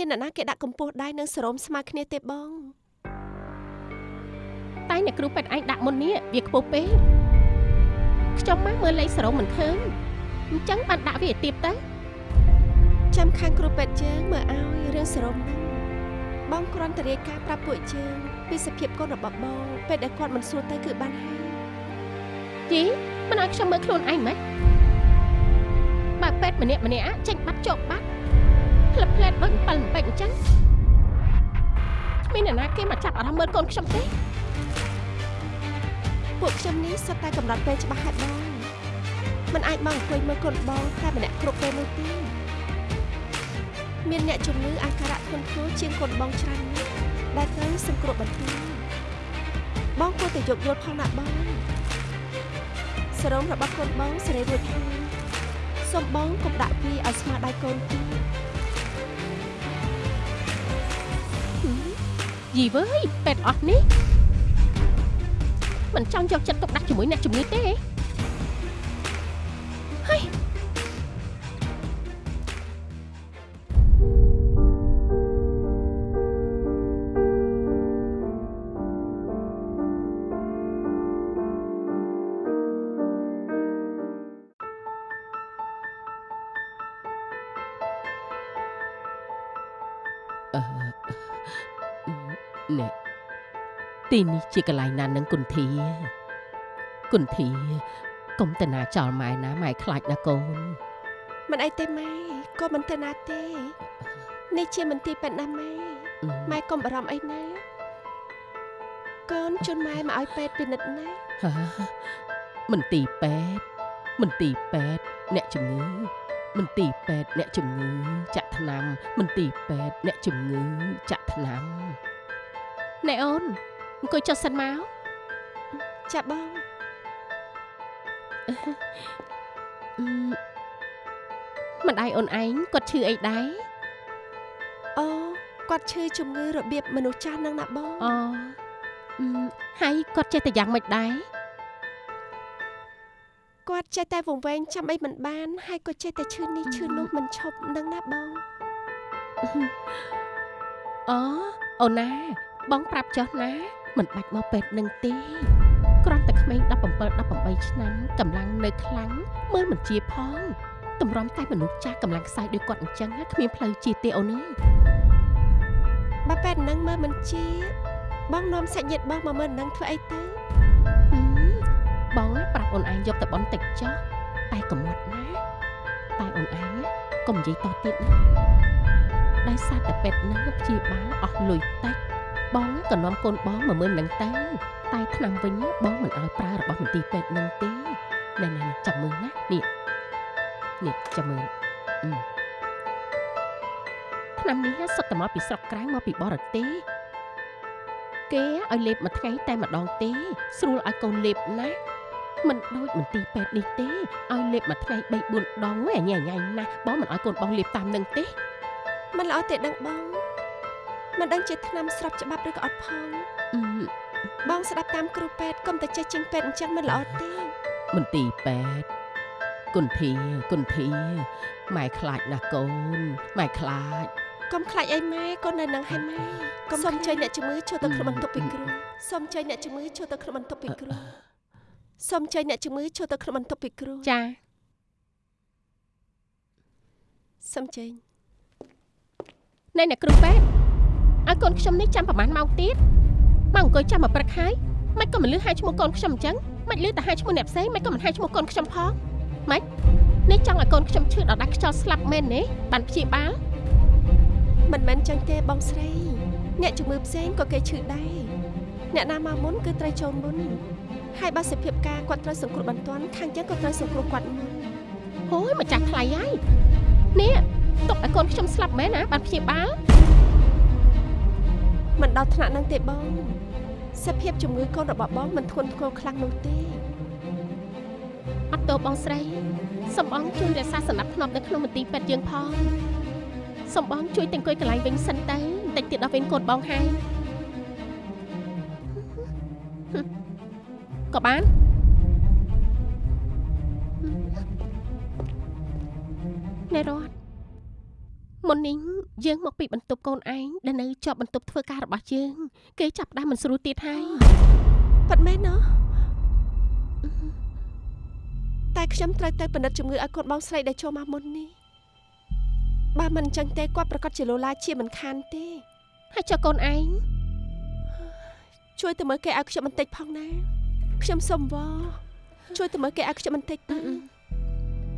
បងគ្មានអ្នកណាគេដាក់កម្ពស់ដៃនឹងសរោមស្មើគ្នាទេបង តែអ្នកគ្រូពេទ្យឯងដាក់មុននេះវាខ្ពស់ពេកខ្ញុំមកមើលលេខសរោមមិនឃើញអញ្ចឹងបានដាក់វាឲ្យទៀបទៅចាំខាងគ្រូពេទ្យយើងមើលឲ្យរឿងសរោមហ្នឹងបងគ្រាន់តែរាយការណ៍ប្រាប់ពួកយើងពីសភាពកូនរបស់បងពេលដែលគាត់មិនសួរទៅគឺបានហើយយីមិនឲ្យខ្ញុំមើលខ្លួនឯងមិនបើពេទ្យម្នាក់ម្នាក់ចេញបាត់ចុកបាត់ ផ្លិបផ្លែតដូច7ម្ពេចអញ្ចឹងគ្មានអ្នកណាគេមកចាប់អារម្មណ៍មើលកូនខ្ញុំទេពួកខ្ញុំនេះសុទ្ធតែកំណត់ពេលច្បាស់ហើយបងមិនអាចមកអង្គុយមើលកូនបងតែម្នាក់គ្រប់ពេលនោះទេមានអ្នកជំងឺអាការៈធ្ងន់ធ្ងរជាងកូនបងច្រើនណាស់ដែលត្រូវសង្គ្រោះបន្ទាន់បងគួរតែយកយល់ផងណាបងសរោមរបស់កូនបងសេរីរួចហើយសូមបងកុំដាក់វាឲ្យស្មើដៃកូនទេ យីវើយពេទ្យអស់នេះមិនចង់យកចិត្តទុកដាក់ជាមួយអ្នកជំងឺទេហើយ ទីនេះជាកន្លែងណានឹងគុន្ធាគុន្ធាកុំតាណាចោលម៉ែណាម៉ែខ្លាចណាកូនមិនអីទេម៉ែក៏មិនទៅណាទេនេះជាមន្ទីរពេទ្យណាម៉ែអឺម៉ែកុំបារម្ភអីណាកូនជូនម៉ែមកឲ្យពេទ្យពិនិត្យណាហាមន្ទីរពេទ្យមន្ទីរពេទ្យអ្នកជំងឺមន្ទីរពេទ្យអ្នកជំងឺចាក់ថ្នាំមន្ទីរពេទ្យអ្នកជំងឺចាក់ថ្នាំណែអូន អង្គុយចុះសិនមកចាបងអឺម្ដាយអូនឯងគាត់ឈឺអីដែរអូគាត់ឈឺជំងឺរបៀបមនុស្សចាស់នឹងណាបងអូអឺហើយគាត់ចេះតែយ៉ាងម៉េចដែរគាត់ចេះតែវង្វេងចាំអីមិនបាន ហើយក៏ចេះតែឈឺនេះឈឺនោះមិនឈប់នឹងណាបងអូអូនណា បងប្រាប់ចុះណា មិនបាច់មកពេទ្យនឹងទេគ្រាន់តែក្មេង17 18ឆ្នាំកម្លាំងនៅខ្លាំងមើលមិនជាផងតម្រាំតែមនុស្សចាស់កម្លាំងខ្សោយដូចគាត់អញ្ចឹងគ្មានផ្លូវជាទេអូនអើយបើពេទ្យនឹងមើលមិនជា បងនាំសាច់ញាតិបងមកមើលនឹងធ្វើអីទៅហឹមបងណាប្រាប់អូនឯងយកទៅបន់តិចចុះតែកុំមាត់ណាតែអូនឯងណាកុំនិយាយតទៀតណាដោយសារតែពេទ្យនឹងព្យាបាលអស់លុយតិច បងណាក៏នាំកូនបងមកមើលនឹងទៅតែឆ្នាំវិញណាបងមិនឲ្យប្រើរបស់មន្ទីរពេទ្យនឹងទេណែណែណែចាំមើលណានេះនេះចាំមើលអឺឆ្នាំនេះសុទ្ធតែមកពីស្រុកក្រៅមកពីបរទេសគេឲ្យលេបមួយថ្ងៃតែម្ដងទេ ស្រួលឲ្យកូនលេបណាស់មិនដូចមន្ទីរពេទ្យនេះទេឲ្យលេបមួយថ្ងៃ3 4ដងឯងញ៉ៃញ៉ៃណាស់បងមិនឲ្យកូនបងលេបតាមនឹងទេមិនល្អទេដឹងបង មិនដឹងជាថ្នាំស្របច្បាប់ឬក៏អត់ផងអឺបងស្ដាប់តាមគ្រូពេទ្យកុំតែចេះជាងពេទ្យអញ្ចឹងមិនល្អទេមន្ទីរពេទ្យគុន្ធាគុន្ធាម៉ែខ្លាចណាស់កូនម៉ែខ្លាចកុំខ្លាចអីម៉ែកូននៅនឹងហើយម៉ែកុំសូមជួយអ្នកជំងឺចូលទៅក្នុងបន្ទប់ពីគ្រូសូមជួយអ្នកជំងឺចូលទៅក្នុងបន្ទប់ពីគ្រូសូមជួយអ្នកជំងឺចូលទៅក្នុងបន្ទប់ពីគ្រូចាសូមជើញណែអ្នកគ្រូពេទ្យ ឲ្យកូនខ្ញុំនេះចាំប្រហែលម៉ោងទៀតមកអង្គុយចាំមកព្រឹកហើយមិនក៏មិនលឺហៅឈ្មោះកូនខ្ញុំអញ្ចឹងមិនលឺតែហៅឈ្មោះអ្នកផ្សេងមិនក៏មិនហៅឈ្មោះកូនខ្ញុំផងមិននេះចង់ឲ្យកូនខ្ញុំឈឺដល់ដាច់ខ្យល់ស្លាប់មែនទេបានព្យាបាលមិនមែនចឹងទេបងស្រី អ្នកជំងឺផ្សេងក៏គេឈឺដែរអ្នកណាមកមុនគឺត្រូវចូលមុនហើយបើសភាពការគាត់ត្រូវសង្គ្រោះបន្ទាន់ខាងចឹងក៏ត្រូវសង្គ្រោះគាត់មុនហូយម្ចាស់ថ្លៃហើយនេះទុកឲ្យកូនខ្ញុំស្លាប់មែនណាបានព្យាបាល មិនដល់ថ្នាក់ហ្នឹងទេបងសភាពជំងឺកូនរបស់បងមិនធ្ងន់ធ្ងរខ្លាំងនោះទេអត់ទោសបងស្រីសំបងជួយរក្សាសណ្ដាប់ធ្នាប់នៅក្នុងមន្ទីរពេទ្យយើងផងសំបងជួយទាំងអង្គុយកន្លែងវិញសិនទៅបន្តិចទៀតដល់វិញកូនបងហើយក៏បានណែរត់ មុននេះយើងមកពីបន្ទប់កូនឯងដែលនៅជាប់បន្ទប់ធ្វើការរបស់យើង គេចាប់ដើមមិនស្រួលទៀតហើយប៉ាត់មែនណោះតែខ្ញុំត្រូវទៅពិនិត្យជំងឺឲ្យកូនបងស្រីដែលចូលមកមុននេះបើមិនអញ្ចឹងទេគាត់ប្រកាសជាលោឡាជាមិនខានទេហើយចុះកូនឯងជួយទៅមើលគេឲ្យខ្ញុំបន្តិចផងណាខ្ញុំសុំវល់ជួយទៅមើលគេឲ្យខ្ញុំបន្តិចទៅ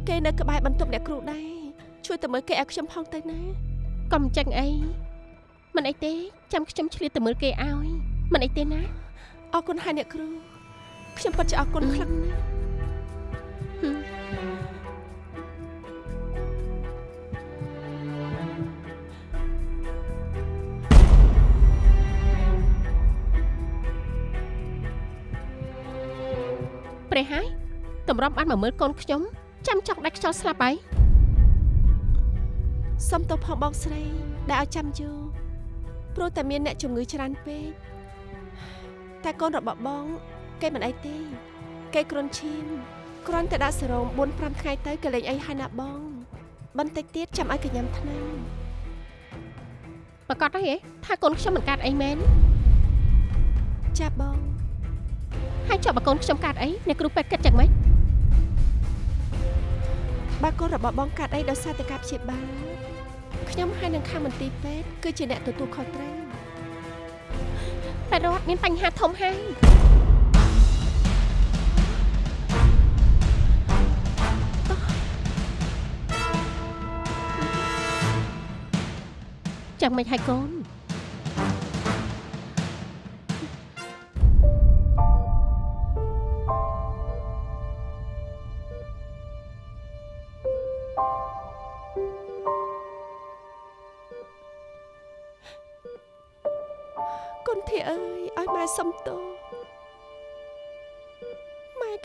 គេនៅក្បែរបន្ទប់អ្នកគ្រូដែរ ជួយទៅមើលគេឲ្យខ្ញុំផងទៅណាកុំចាញ់អីមិនអីទេចាំខ្ញុំឆ្លៀតទៅមើលគេឲ្យមិនអីទេណាអរគុណហើយអ្នកគ្រូខ្ញុំពិតជាអរគុណខ្លាំងណាស់ហឹមព្រះហើយតម្រាំបានមកមើលកូនខ្ញុំចាំចង់ដាច់ខ្យល់ស្លាប់ហើយ សុំទោសផងបងស្រី ដែលឲ្យចាំយូរព្រោះតែមានអ្នកជំងឺច្រើនពេកតែកូនរបស់បង គេមិនអីទេ គេគ្រុនឈាមគ្រាន់តែដាក់សេរ៉ូម4 5ថ្ងៃទៅក៏លេងអីហើយណាបង បន្តិចទៀតចាំឲ្យកញ្ញាំថ្នាំប្រកាសហើយហ៎ថាកូនខ្ញុំមិនកាត់អីមែនចាបងហើយចុះបើកូនខ្ញុំកាត់អីអ្នកគ្រូពេទ្យគិតយ៉ាងម៉េចបើកូនរបស់បងកាត់អីដោយសារតែការព្យាបាល ខ្ញុំហើយនឹងខាងមន្ទីរពេទ្យគឺជាអ្នកទទួលខុសត្រូវពេទ្យរដ្ឋមានបញ្ហាធំហើយចាំមិនហើយកូន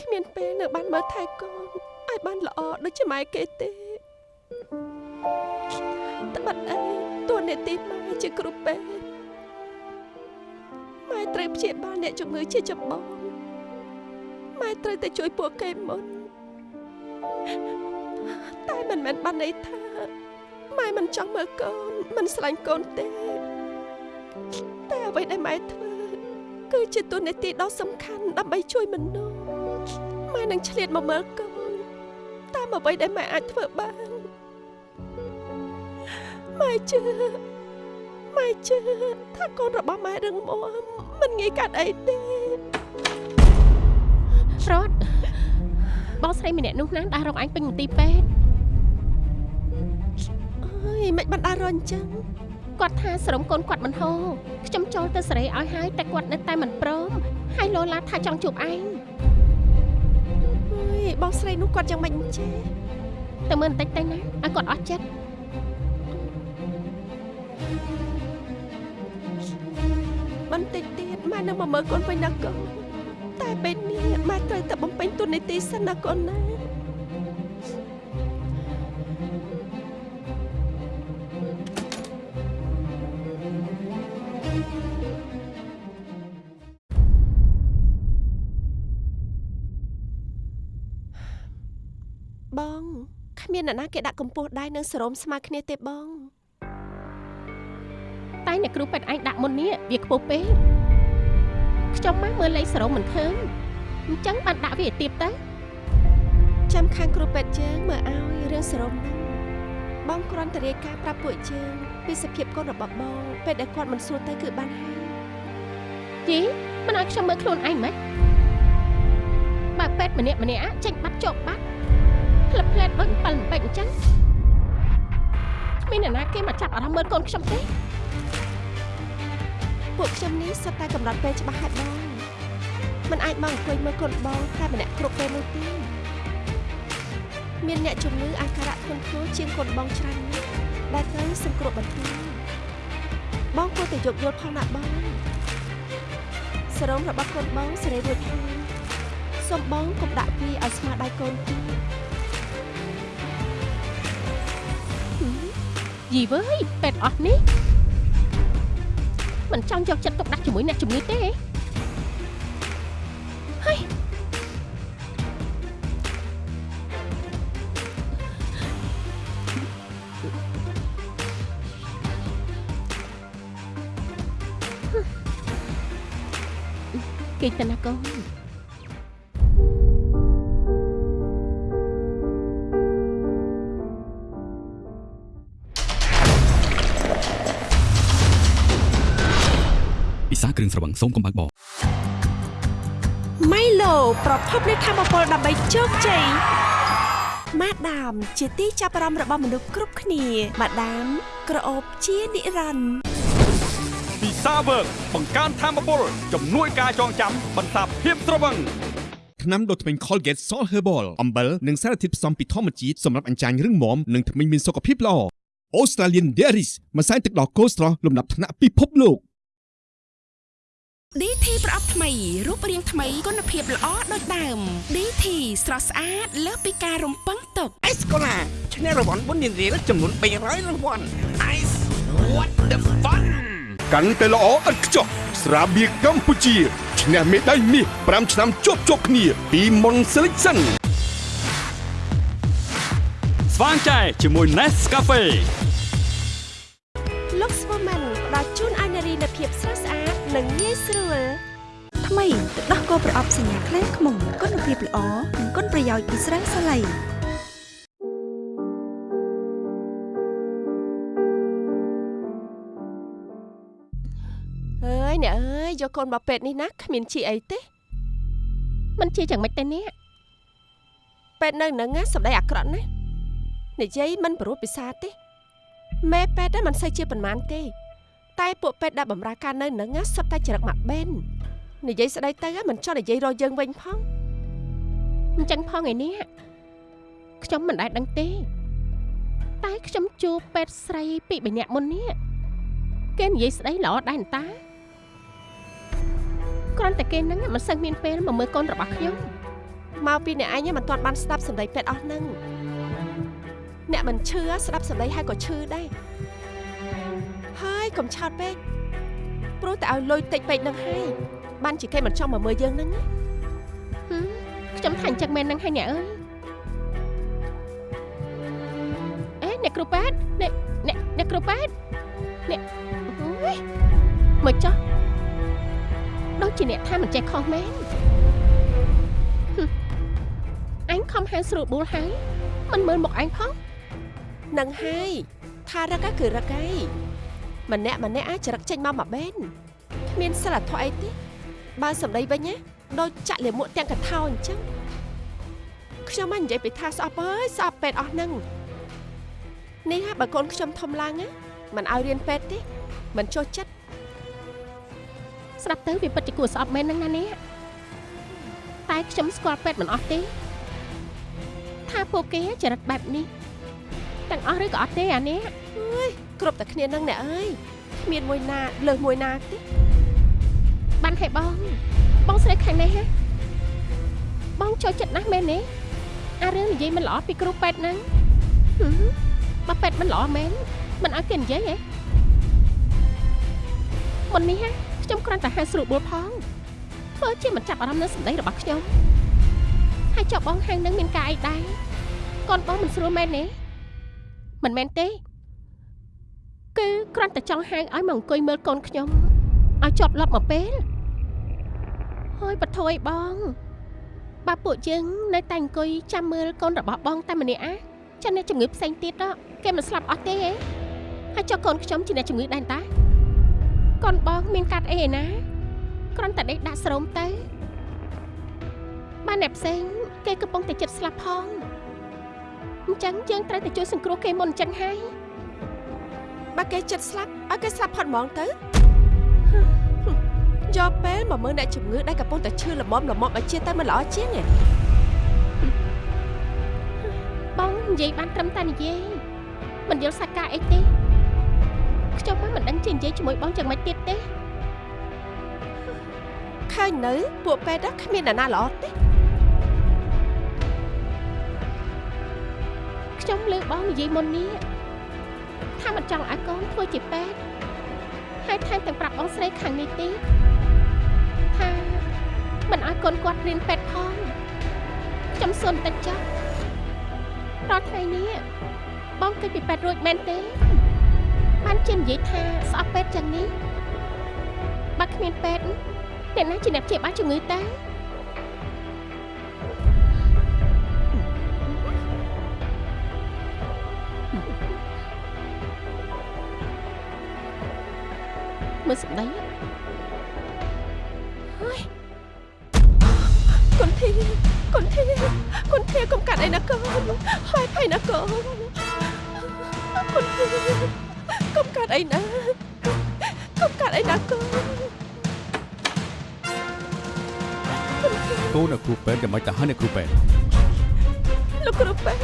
គ្មានពេលនៅបានមើលថែកូនឲ្យបានល្អដូចជាម៉ែគេទេត្បិតអីតួនាទីម៉ែជាគ្រូពេទ្យម៉ែត្រូវព្យាបាលអ្នកជំងឺជាចម្បងម៉ែត្រូវតែជួយពួកគេមុនតែមិនមែនបានន័យថាម៉ែមិនចង់មើលកូនមិនស្រឡាញ់កូនទេតែអ្វីដែលម៉ែធ្វើគឺជាទូនាទីដ៏សំខាន់ដើម្បីជួយមនុស្ស ម៉ែនឹងឆ្លៀតមកមើលកូនតាមអ្វីដែលម៉ែអាចធ្វើបានម៉ែជឿម៉ែជឿថាកូនរបស់ម៉ែរឹងមាំមិនងាយកាត់អីទេរត់បងស្រីម្នាក់នោះណាដែលរកអញពេញមន្ទីរពេទ្យអើយមិនបានដល់រអញ្ចឹងគាត់ថាស្រមកូនគាត់មិនហូរខ្ញុំចូលទៅសេរីឲ្យហើយតែគាត់នៅតែមិនព្រមហើយលោឡាថាចង់ជួបឯងអើយ បងស្រីនោះគាត់យ៉ាងម៉េចអញ្ចេះទៅមើលបន្តិចទៅណាឲ្យគាត់អស់ចិត្តបន្តិចទៀតម៉ែនឹងមកមើលកូនវិញណាកូនតែពេលនេះម៉ែត្រូវតែបំពេញទូនាទីសិនណាកូនណា បងគ្មានអ្នកណាគេដាក់កម្ពស់ដៃនឹងសរោមស្មើគ្នាទេបង តែអ្នកគ្រូពេទ្យឯងដាក់មុននេះវាខ្ពស់ពេកខ្ញុំមកមើលលេខសរោមមិនឃើញអញ្ចឹងបានដាក់វាឲ្យទៀបទៅចាំខាងគ្រូពេទ្យយើងមើលឲ្យរឿងសរោមហ្នឹងបងគ្រាន់តែរាយការណ៍ប្រាប់ពួកយើងពីសភាពកូនរបស់បងពេលដែលគាត់មិនស្រួលទៅគឺបានហើយយីមិនឲ្យខ្ញុំមើលខ្លួនឯងមិនបើពេទ្យម្នាក់ម្នាក់ចេញបាត់ចុកបាត់ ផ្លឹបផ្លែតដូច7ពេកអញ្ចឹងគ្មានអ្នកណាគេមកចាប់អារម្មណ៍មើលកូនខ្ញុំទេពួកខ្ញុំនេះសុទ្ធតែកំណត់ពេលច្បាស់ហើយបងមិនអាចមកអង្គុយមើលកូនបងតែម្នាក់គ្រប់ពេលនោះទេមានអ្នកជំងឺអាការៈធ្ងន់ធ្ងរជាងកូនបងច្រើនណាស់ដែលត្រូវសង្គ្រោះបន្ទាន់បងគួរតែយកយល់ផងណាបងសរោមរបស់កូនបងសេរីរួចហើយសូមបងកុំដាក់វាឲ្យស្មើដៃកូនទេ យីវើយពេទ្យអស់នេះមិនចង់យកចិត្តទុកដាក់ជាមួយអ្នកជំងឺទេហើយគេទៅណាកូន ពិសាគ្រឿងស្រវឹងសូមកុំបើកបរម៉ៃឡូប្រភពនៃធម៌ពលដើម្បីជោគជ័យម៉ាដាម ជាទីចាប់អារម្មណ៍របស់មនុស្សគ្រប់គ្នាម៉ាដាម ក្រអូបជានិរន្តរ៍ពិសាវើកបង្កើនធម៌ពលជំនួយការចងចាំបន្សាបភាពស្រវឹងថ្នាំដុសធ្មេញ Colgate Salt Herbal អំបិលនិងសារធាតុផ្សំពីធម្មជាតិសម្រាប់អញ្ចាញរឹងមាំនិងធ្មេញមានសុខភាពល្អ Australian Dairies ម្សៅទឹកដោះគោស្រស់លំដាប់ថ្នាក់ពិភពលោក DT ប្រអប់ថ្មីរូបរាងថ្មីគុណភាពល្អដូចដើម DT ស្រស់ស្អាតលើសពីការរំពឹងទុកអេសកូឡាឈ្នះរង្វាន់បុណ្យរៀលចំនួន300រង្វាន់ Ice what the fun កាន់តែល្អឥតខ្ចោះស្រាបៀរកម្ពុជាឈ្នះមេដាយមាស5ឆ្នាំជាប់ជាប់គ្នា ពី Mon Selection ស្វាងចែជាមួយ Nescafe Lux Woman ផ្ដល់ជូនឲ្យនារីនូវភាពស្រស់ស្អាត និងងាយស្រួលថ្មីទឹកដោះគោប្រអប់សញ្ញាខ្លែងខ្មុំគុណភាពល្អនិងគុណប្រយោជន៍ពីស្រាសាឡៃអើយអ្នកអើយយកកូនមកពេទ្យនេះណាគ្មានជីអីទេมันជាយ៉ាងម៉េចទៅនេះពេទ្យនៅនឹងណាសម្ដីអាក្រក់ណាស់និយាយមិនព្រោះពិសាទេមេពេទ្យហ្នឹងមិនសូវជាប៉ុន្មានទេ តែពួកពេទ្យដែលបម្រើការនៅនឹងណាសុទ្ធតែចរិតមកបេននិយាយស្ដីទៅហ្នឹងមិនចង់និយាយរកយើងវិញផងអញ្ចឹងផងឯនេះខ្ញុំមិនដែលដឹងទេ តែខ្ញុំជួបពេទ្យស្រីពីរបីនាក់មុននេះគេនិយាយស្ដីល្អដែរតាគ្រាន់តែគេហ្នឹងមិនសូវមានពេលមកមើលកូនរបស់ខ្ញុំមកពីអ្នកឯងមិនទាន់បានស្ដាប់សម្ដីពេទ្យអស់ហ្នឹងអ្នកមិនឈឺស្ដាប់សម្ដីហើយក៏ឈឺដែរ ហើយកុំឆោតពេកព្រោះតែឲ្យលុយតិចពេកហ្នឹងហើយបានជាគេមិនចង់មកមើលយើងហ្នឹងណាហឹមខ្ញុំថាអញ្ចឹងមែនហ្នឹងហើយអ្នកអើយអេអ្នកគ្រូប៉ែតអ្នកអ្នកអ្នកគ្រូប៉ែតអ្នកអូយមកចុះដូចជាអ្នកថាមិនចេះខុសមែនហឹមអញខំហៅស្រួលបួលហើយមិនមើលមុខអញផងនឹងហើយថារឹកក៏គឺរឹកហើយ ម្នាក់ម្នាក់អាចរឹកចេញមកមកបេនគ្មានសិលធម៌អីទេបើសម្ដីវិញណាដូចចាក់លាមកទាំងកថាអញ្ចឹងខ្ញុំមិននិយាយពីថាស្អប់អើយស្អប់ពេទ្យអស់ហ្នឹងនេះហ่าបើកូនខ្ញុំធំឡើងណាមិនឲ្យរៀនពេទ្យទេមិនចុះចិត្តស្ដាប់ទៅវាពិតជាគួរស្អប់មែនហ្នឹងណានេះតែខ្ញុំស្គាល់ពេទ្យមិនអស់ទេថាពួកគេចរិតបែបនេះទាំងអស់ឬក៏អត់ទេអានេះ គ្រប់តែគ្នានឹងអ្នកអើយគ្មានមួយណាលើសមួយណាទេបានហើយបងបងស្រីខាងនេះហ៎បងចូលចិត្តណាស់មែនទេអារឿងនិយាយមិនល្អពីគ្រូពេទ្យហ្នឹងហឹមបើពេទ្យមិនល្អមែនមិនឲ្យគេនិយាយហ៎មុននេះហ៎ខ្ញុំគ្រាន់តែហៅស្រួលបួលផងធ្វើជាមិនចាប់អារម្មណ៍នឹងសម្ដីរបស់ខ្ញុំហើយចុះបងហៅនឹងមានការអីដែរកូនបងមិនស្រួលមែនទេមិនមែនទេ គឺគ្រាន់តែចង់ហៅឲ្យមកអង្គុយមើលកូនខ្ញុំឲ្យជាប់លាប់មកពេលហើយបថយបងបើពួកយើងនៅតែអង្គុយចាំមើលកូនរបស់បងតែម្នាក់អាចាអ្នកជំងឺផ្សេងទៀតដល់គេមិនស្លាប់អស់ទេហ៎ហើយចុះកូនខ្ញុំជាអ្នកជំងឺដែរតាកូនបងមានកាត់អីឯណាគ្រាន់តែដេកដាក់ស្រោមទៅបានអ្នកផ្សេងគេកំពុងតែចិត្តស្លាប់ផងអញ្ចឹងយើងត្រូវតែជួយសង្គ្រោះគេមុនអញ្ចឹងហើយ បើគេចិត្តស្លាប់ឲ្យគេស្លាប់ផុតហ្មងទៅយកពេលមកមើលអ្នកជំងឺដែលកំពុងតែឈឺល្មមល្មមឲ្យជាទៅមិនល្អជាងទេបងនិយាយបានត្រឹមតែនិយាយមិនយល់សាច់ការអីទេខ្ញុំមិនដឹងជានិយាយជាមួយបងយ៉ាងម៉េចទៀតទេឃើញនៅពួកពេទ្យហ្នឹងគ្មានអ្នកណាល្អទេខ្ញុំលើបងនិយាយមុននេះ ថាមិនចង់ឲ្យកូនធ្វើជាពេទ្យហើយថែមទាំងប្រាប់បងស្រីខាងនេះទៀតថាមិនឲ្យកូនគាត់រៀនពេទ្យផងខ្ញុំសុនតិចចុះរាល់ថ្ងៃនេះបងគិតពីពេទ្យរួចមែនទេបានជានិយាយថាស្អប់ពេទ្យចឹងនេះបើគ្មានពេទ្យអ្នកណាជាអ្នកព្យាបាលជំងឺតើ មើលសម្ដីគុនធាគុនធាគុនធាកុំកាត់អីណាកូនហើយភ័យណាកូនគុនធាកុំកាត់អីណាកុំកាត់អីណាកូនកូនអ្នកគ្រូពេទ្យយ៉ាងម៉េចទៅហើយអ្នកគ្រូពេទ្យលោកគ្រូពេទ្យ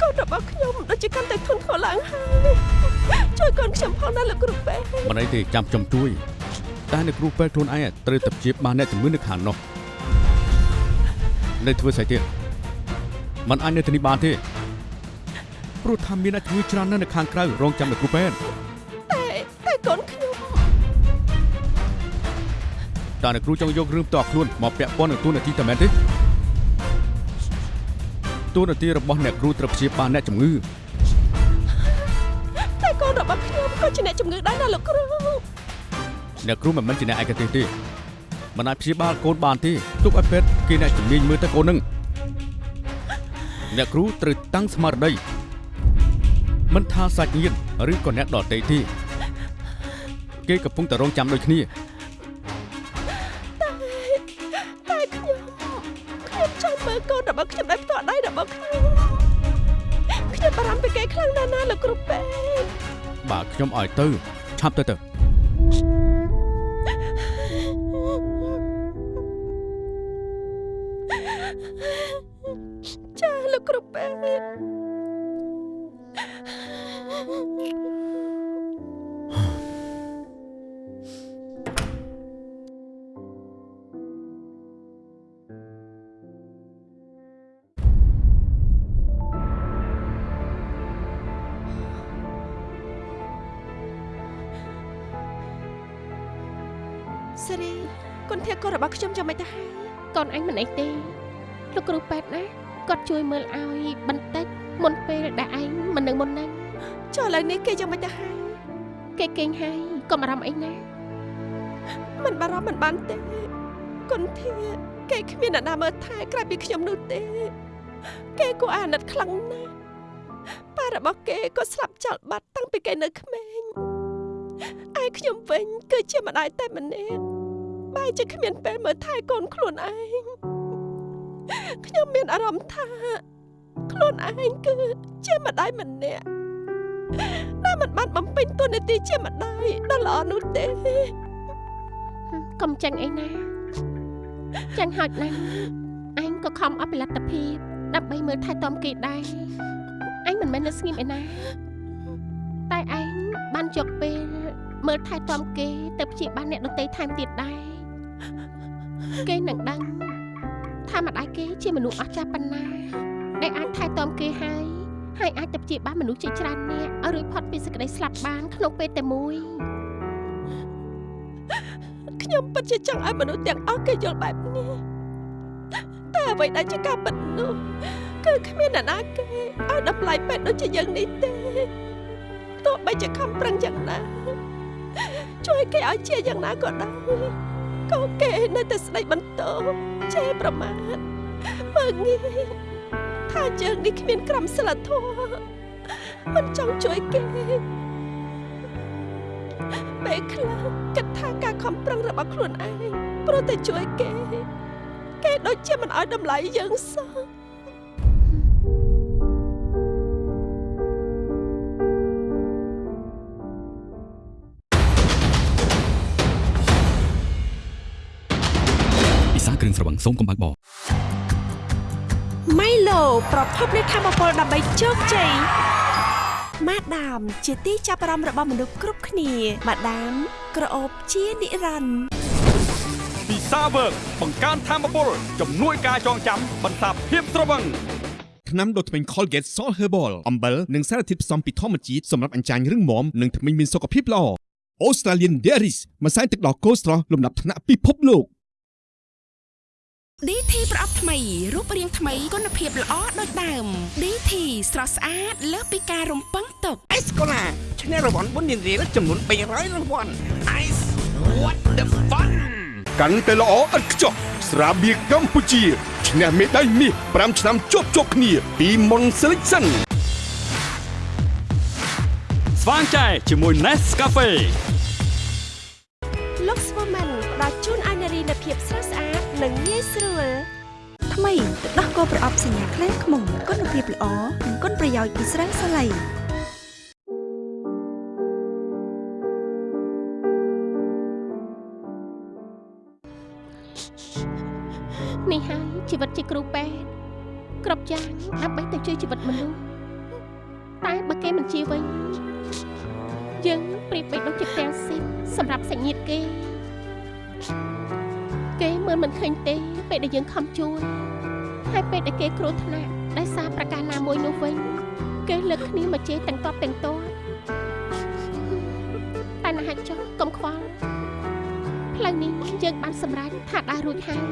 កូនរបស់ខ្ញុំដូចជាកាន់តែធន់ធ្ងរឡើងហើយ ជួយកូនខ្ញុំផងណាលោកគ្រូពេទ្យមិនអីទេចាំខ្ញុំជួយតែអ្នកគ្រូពេទ្យខ្លួនឯងត្រូវតែព្យាបាលអ្នកជំងឺនៅខាងនោះនៅធ្វើស្អីទៀតมันអាចនៅទីនេះបានទេព្រោះថាមានអ្នកជំងឺច្រើនណាស់នៅខាងក្រៅរងចាំអ្នកគ្រូពេទ្យតែតែកូនខ្ញុំតើអ្នកគ្រូចង់យករឿងផ្ទាល់ខ្លួនមកពាក់ព័ន្ធនឹងទូនាទីតែមែនទេទូនាទីរបស់អ្នកគ្រូត្រូវព្យាបាលអ្នកជំងឺ ជាអ្នកជំងឺដែរណាលោកគ្រូអ្នកគ្រូមិនមែនជាអ្នកឯកទេសទេមិនអាចព្យាបាលកូនបានទេទុកឲ្យពេទ្យគេអ្នកជំនាញមើលទៅកូននឹងអ្នកគ្រូត្រូវតាំងស្មារតីមិនថាសាច់ញាតិឬក៏អ្នកដទៃទេគេកំពុងតែរងចាំដូចគ្នា ខ្ញុំឲ្យទៅឆាប់ទៅទៅ មិនបារម្ភមិនបានទេគុនធាគេគ្មានអ្នកណាមើលថែក្រៅពីខ្ញុំនោះទេ គេគួរអាណិតខ្លាំងណាស់ប៉ារបស់គេក៏ស្លាប់ចោលបាត់តាំងពីគេនៅក្មេងឯខ្ញុំវិញគឺជាម្ដាយតែម្នាក់បែរជាគ្មានពេលមើលថែកូនខ្លួនឯងខ្ញុំមានអារម្មណ៍ថា ខ្លួនឯងគឺជាម្ដាយម្នាក់ដែលមិនបានបំពេញតួនាទីជាម្ដាយដ៏ល្អនោះទេ កុំចាញ់អីណាចាញ់ហោចណាស់អញក៏ខំអស់ផលិតភាពដើម្បីមើលថែទាំគេដែរអញមិនមែននៅស្ងៀមឯណាតែឯងបានយកពេលមើលថែទាំគេទៅព្យាបាលអ្នកដទៃថែមទៀតដែរគេនឹងដឹងថាម្ដាយគេជាមនុស្សអស្ចារ្យប៉ុណ្ណាដែលអាចថែទាំគេហើយហើយអាចទៅព្យាបាលមនុស្សជាច្រើននាក់ឲ្យរួចផុតពីសេចក្តីស្លាប់បានក្នុងពេលតែមួយ ខ្ញុំពិតជាចង់ឲ្យមនុស្សទាំងអស់គេយល់បែបនេះតែអ្វីដែលជាការពិតនោះគឺគ្មានអ្នកណាគេឲ្យតម្លៃពេទ្យដូចជាយើងនេះទេទោះបីជាខំប្រឹងយ៉ាងណាជួយគេឲ្យជាយ៉ាងណាក៏ដោយក៏គេនៅតែស្ដីបន្ទោជេរប្រមាថមើងងាយថាយើងនេះគ្មានក្រមសីលធម៌មិនចង់ជួយគេ ពេលខ្លះគិតថាការខំប្រឹងរបស់ខ្លួនឯងព្រោះតែជួយគេ គេដូចជាមិនអោយតម្លៃយើងសោះពិសាគ្រឿងស្រវឹងសូមកុំបើកបរម៉ៃឡូប្រភពនៃធម៌ពលដើម្បីជោគជ័យ ម៉ាដាម ជាទីចាប់អារម្មណ៍របស់មនុស្សគ្រប់គ្នាម៉ាដាម ក្រអូបជានិរន្តរ៍ពិសាវើកបង្កើនធម៌ពលជំនួយការចងចាំបន្សាបភាពស្រវឹងថ្នាំដុសធ្មេញ Colgate Salt Herbal អំបិលនិងសារធាតុផ្សំពីធម្មជាតិសម្រាប់អញ្ចាញរឹងមាំនិងធ្មេញមានសុខភាពល្អ Australian Dairies ម្សៅទឹកដោះគោស្រស់លំដាប់ថ្នាក់ពិភពលោក DT ប្រអប់ថ្មីរូបរាងថ្មីគុណភាពល្អដូចដើម DT ស្រស់ស្អាតលើសពីការរំពឹងទុកអេសកូឡាឈ្នះរង្វាន់បុណ្យរៀលចំនួន300រង្វាន់ Ice What the fun កាន់តែល្អឥតខ្ចោះស្រាបៀរកម្ពុជាឈ្នះមេដាយមាស5ឆ្នាំជាប់ជាប់គ្នាពី Mon Selection ស្វាងចែជាមួយ Nescafe លោក Swoman ផ្ដល់ជូនអានារីនូវភាពស្រស់ស្អាត និងងាយស្រួលថ្មីទឹកដោះគោប្រអប់សញ្ញាខ្លែងខ្មុំគុណភាពល្អនិងគុណប្រយោជន៍ពីស្រាសាឡៃនេះហើយជីវិតជាគ្រូពេទ្យគ្រប់យ៉ាងដើម្បីទៅជួយជីវិតមនុស្សតែបើគេមិនជាវិញយើងប្រៀបបីដូចជាផ្ទាំងស៊ីបសម្រាប់សាច់ញាតិគេ គេមើលមិនឃើញទេ ពេលដែលយើងខំជួយហើយពេលដែលគេគ្រោះថ្នាក់ដោយសារប្រការណាមួយនោះវិញគេលើកគ្នាមកជេរទាំងតបទាំងតបតែណាស់ចុះកុំខ្វល់ផ្លូវនេះយើងបានសម្រេចថាដើររួចហើយ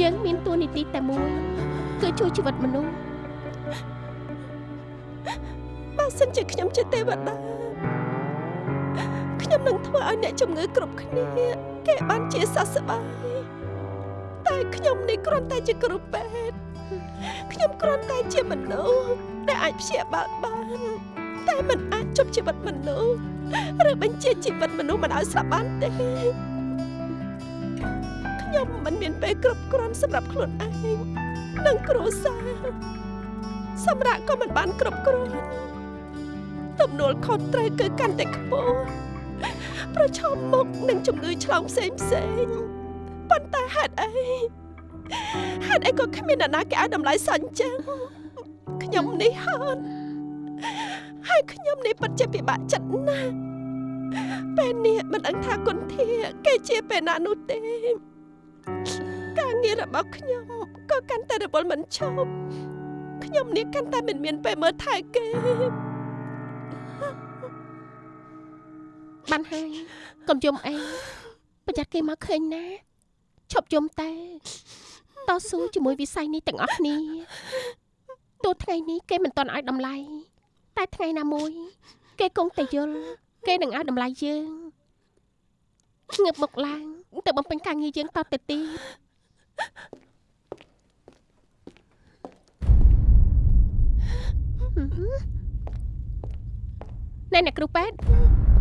យើងមានតួនាទីតែមួយគឺជួយជីវិតមនុស្សបើសិនជាខ្ញុំជាទេវតាខ្ញុំនឹងធ្វើឲ្យអ្នកជំងឺគ្រប់គ្នា គេបានជាសះស្បើយតែខ្ញុំនេះគ្រាន់តែជាគ្រូពេទ្យខ្ញុំគ្រាន់តែជាមនុស្សដែលអាចព្យាបាលបានតែមិនអាចជប់ជីវិតមនុស្សឬបញ្ជាជីវិតមនុស្សមិនឲ្យស្លាប់បានទេខ្ញុំមិនមានពេលគ្រប់គ្រាន់សម្រាប់ខ្លួនឯងនិងគ្រួសារសម្រាប់ក៏មិនបានគ្រប់គ្រាន់ទំនួលខុសត្រូវគឺកាន់តែខ្ពស់ ប្រឈមមុខនឹងជំងឺឆ្លងផ្សេងផ្សេងប៉ុន្តែហេតុអីហេតុអីក៏គ្មានអ្នកណាគេឲ្យតម្លៃសោះអញ្ចឹងខ្ញុំនេះហត់ហើយខ្ញុំនេះពិតជាពិបាកចិត្តណាស់ពេលនេះមិនដឹងថាគុណធាគេជាពេលណានោះទេការងាររបស់ខ្ញុំក៏កាន់តែរវល់មិនឈប់ខ្ញុំនេះកាន់តែមិនមានពេលមើលថែគេ បានហើយកុំយំអីប្រយ័ត្នគេមកឃើញណាឈប់យំតែតស៊ូជាមួយវិស័យនេះទាំងអស់គ្នាទោះថ្ងៃនេះគេមិនទាន់ឲ្យតម្លៃតែថ្ងៃណាមួយ គេគង់តែយល់គេនឹងឲ្យតម្លៃយើងងើបមុខឡើងទៅបំពេញការងារយើងតទៅទៀតណែអ្នកគ្រូពេទ្យ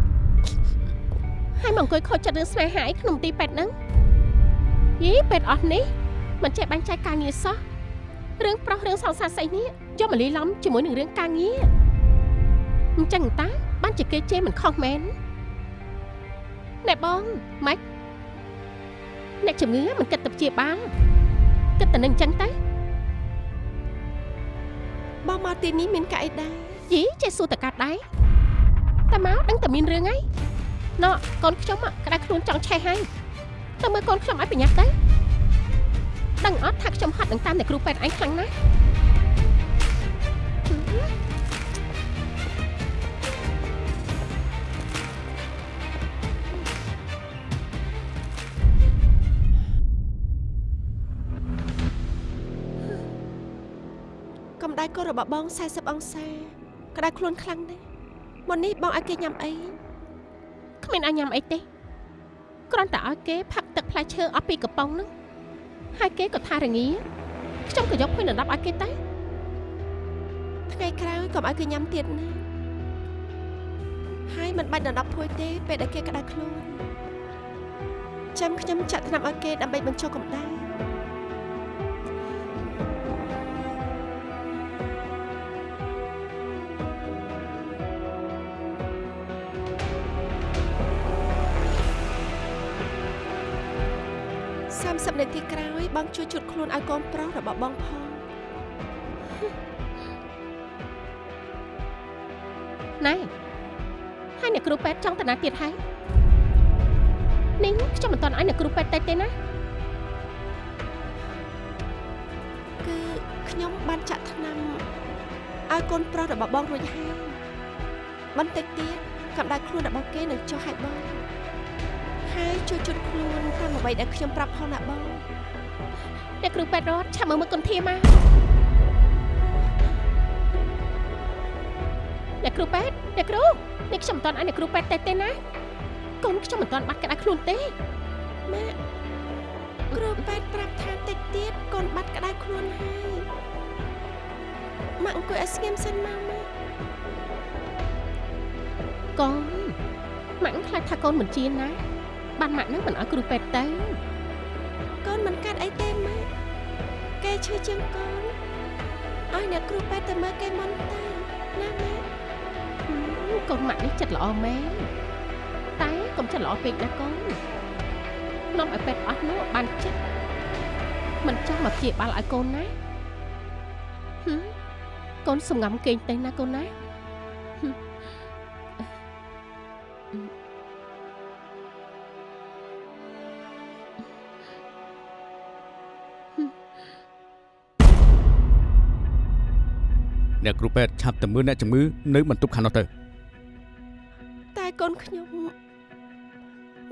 ហើយមកអង្គុយខូចចិត្តរឿងស្នេហាអីក្នុងទីពេទ្យហ្នឹងយីពេទ្យអស់នេះមិនចេះបាញ់ចែកការងារសោះរឿងប្រុសរឿងសង្សារស្អីនេះយកមកលីឡំជាមួយនឹងរឿងការងារអញ្ចឹងតាបានជាគេជេរមិនខុសមែនណែបងម៉េចអ្នកជំងឺមិនគិតទៅព្យាបាលគិតតែនឹងអញ្ចឹងទៅបងមកទីនេះមានកាអីដែរយីចេះសួរតកាត់ដែរតែមកដឹងតែមានរឿងហើយ ណ៎កូនខ្ញុំក្តៅខ្លួនចង់ឆេះហើយទៅមើលកូនខ្ញុំឲ្យប្រញាប់ទៅដឹងអត់ថាខ្ញុំហត់នឹងតាមតែគ្រូពេទ្យឯងខ្លាំងណាស់កម្ដៅកូនរបស់បង40អង្សាក្តៅខ្លួនខ្លាំងណាស់មុននេះបងឲ្យគេញ៉ាំអីគ្មានឲ្យញ៉ាំអីទេគ្រាន់តែឲ្យគេផឹកទឹកផ្លែឈើអស់ពីកំប៉ុងហ្នឹងហើយគេក៏ថារងាខ្ញុំក៏យកភួយដណ្ដប់ឲ្យគេទៅថ្ងៃក្រោយកុំឲ្យគេញ៉ាំទៀតណាហើយមិនបាច់ដណ្ដប់ភួយទេពេលដែលគេក្តៅខ្លួនចាំខ្ញុំចាក់ថ្នាំឲ្យគេដើម្បីបញ្ចុះកម្ដៅ 30នាទីក្រោយបងជួយជូតខ្លួនឲ្យកូនប្រុសរបស់បងផងណែហើយអ្នកគ្រូពេទ្យចង់តាណាទៀតហើយនេះខ្ញុំមិនទាន់ឲ្យអ្នកគ្រូពេទ្យទៅទេណាគឺខ្ញុំបានចាក់ថ្នាំឲ្យកូនប្រុសរបស់បងរួចហើយបន្តិចទៀតកម្ដៅខ្លួនរបស់គេនឹងចុះឲ្យបង ហើយជួយជូតខ្លួនតាមអ្វីដែលខ្ញុំប្រាប់ផងណាបងអ្នកគ្រូពេទ្យរត់ឆាប់មើលមើលគុណធាមកអ្នកគ្រូពេទ្យអ្នកគ្រូនេះខ្ញុំមិនទាន់ឲ្យអ្នកគ្រូពេទ្យទៅទេណាកូនខ្ញុំមិនទាន់បាត់ក្តារខ្លួនទេម៉ាក់គ្រូពេទ្យប្រាប់ថាតិចទៀតកូនបាត់ក្តៅខ្លួនហើយម៉ាក់អង្គុយឲ្យស្ងៀមសិនមកម៉ាក់កូនម៉ាក់ខ្លាចថាកូនមិនជាណា បានម៉ាក់នឹងមិនឲ្យគ្រូពេទ្យទៅកូនមិនកាត់អីទេម៉ាក់គេឈឺជាងកូនឲ្យអ្នកគ្រូពេទ្យទៅមើលគេមុនទៅណាម៉ាក់កូនម៉ាក់នេះចិត្តល្អមែនតែកុំចិត្តល្អពេកណាកូននាំឲ្យពេទ្យអស់នោះបានចិត្តមិនចង់មកព្យាបាលឲ្យកូនណាហឹមកូនសំងំគេងទៅណាកូនណាហឹម អ្នកគ្រូពេទ្យឆាប់ទៅមើលអ្នកជំងឺនៅបន្ទប់ខាងនោះទៅតែកូនខ្ញុំ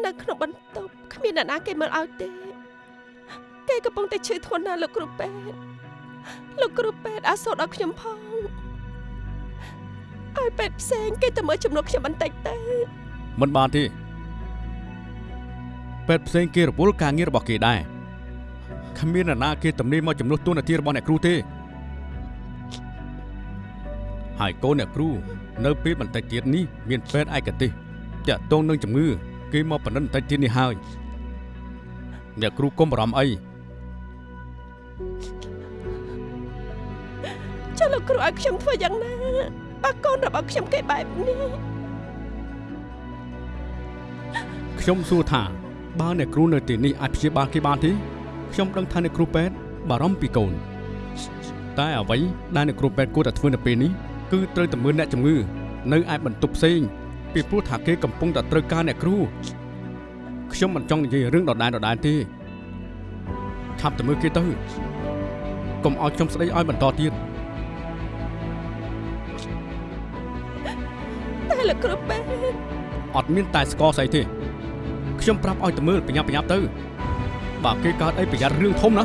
នៅក្នុងបន្ទប់គ្មានអ្នកណាគេមើលឲ្យទេគេកំពុងតែឈឺធ្ងន់ណាស់លោកគ្រូពេទ្យលោកគ្រូពេទ្យអាសូរដល់ខ្ញុំផងឲ្យពេទ្យផ្សេងគេទៅមើលជំនួសខ្ញុំបន្តិចទៅមិនបានទេពេទ្យផ្សេងគេរវល់ការងាររបស់គេដែរគ្មាននរណាគេទំនេរមកជំនួសទូនាទីរបស់អ្នកគ្រូទេ ហើយកូនអ្នកគ្រូនៅពេលបន្តិចទៀតនេះមានពេទ្យឯកទេសតាក់ទងនឹងជំងឺគេមកបណ្ឌិតបន្តិចទៀតនេះហើយអ្នកគ្រូកុំបារម្ភអីចុះលោកគ្រូឲ្យខ្ញុំធ្វើយ៉ាងណាបើកូនរបស់ខ្ញុំគេបែបនេះខ្ញុំសួរថាបើអ្នកគ្រូនៅទីនេះអាចព្យាបាលគេបានទេខ្ញុំដឹងថាអ្នកគ្រូពេទ្យបារម្ភពីកូនតែអ្វីដែលអ្នកគ្រូពេទ្យគួរតែធ្វើនៅពេលនេះ គឺត្រូវតែមើលអ្នកជំងឺនៅឯបន្ទប់ផ្សេងពីព្រោះថាគេកំពុងតែត្រូវការអ្នកគ្រូខ្ញុំមិនចង់និយាយរឿងដដែលដដែលទេឆាប់ទៅមើលគេទៅកុំឲ្យខ្ញុំស្ដីឲ្យបន្តទៀតតែលោកគ្រូពេទ្យអត់មានតែស្គរស្អីទេខ្ញុំប្រាប់ឲ្យទៅមើលប្រញាប់ប្រញាប់ទៅបើគេកើតអីប្រយ័ត្នរឿងធំណា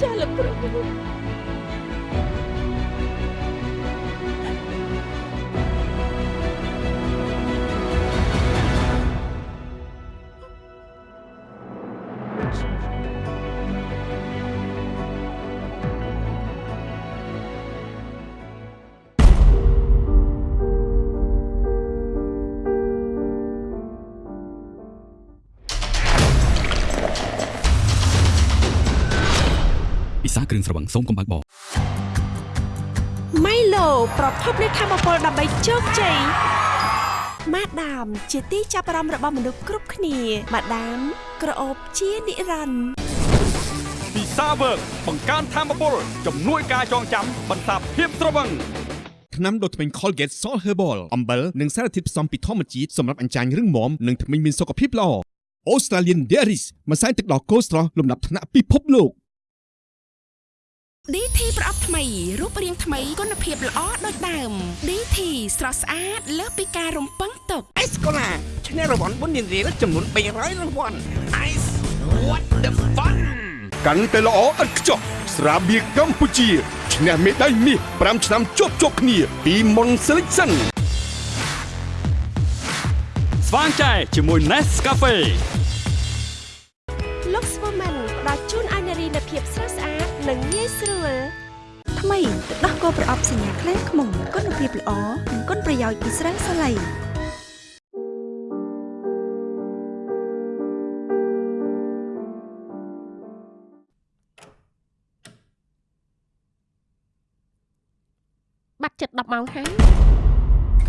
ចាលោកគ្រូ សាគ្រឿងស្រវឹងសូមកុំបើកបរម៉ៃឡូប្រភពនៃធម៌ពលដើម្បីជោគជ័យម៉ាដាម ជាទីចាប់អារម្មណ៍របស់មនុស្សគ្រប់គ្នាម៉ាដាម ក្រអូបជានិរន្តរ៍ពិសាវើកបង្កើនធម៌ពលជំនួយការចងចាំបន្សាបភាពត្រវឹងថ្នាំដុសធ្មេញ Colgate Salt Herbal អំបិលនិងសារធាតុផ្សំពីធម្មជាតិសម្រាប់អញ្ចាញរឹងមាំនិងធ្មេញមានសុខភាពល្អ Australian Dairies ម្សៅទឹកដោះគោស្រស់លំដាប់ថ្នាក់ពិភពលោក DT ប្រអប់ថ្មីរូបរាងថ្មីគុណភាពល្អដូចដើម DT ស្រស់ស្អាតលើសពីការរំពឹងទុកអេសកូឡាឈ្នះរង្វាន់បុណ្យនារីចំនួន300រង្វាន់ Ice what the fun កាន់តែល្អឥតខ្ចោះស្រាបៀរកម្ពុជាឈ្នះមេដាយមាស5ឆ្នាំជាប់ជាប់គ្នា ពី Mon Selection ស្វាងចែជាមួយ Nescafe ស់ស្អាតនិងងាយស្រួលថ្មីទឹកដោះគោប្រអប់សញ្ញាខ្លែងខ្មុំគុណភាពល្អនិងគុណប្រយោជន៍ពីស្រាសាឡៃបាត់ចិត្ត10ម៉ោងហើយ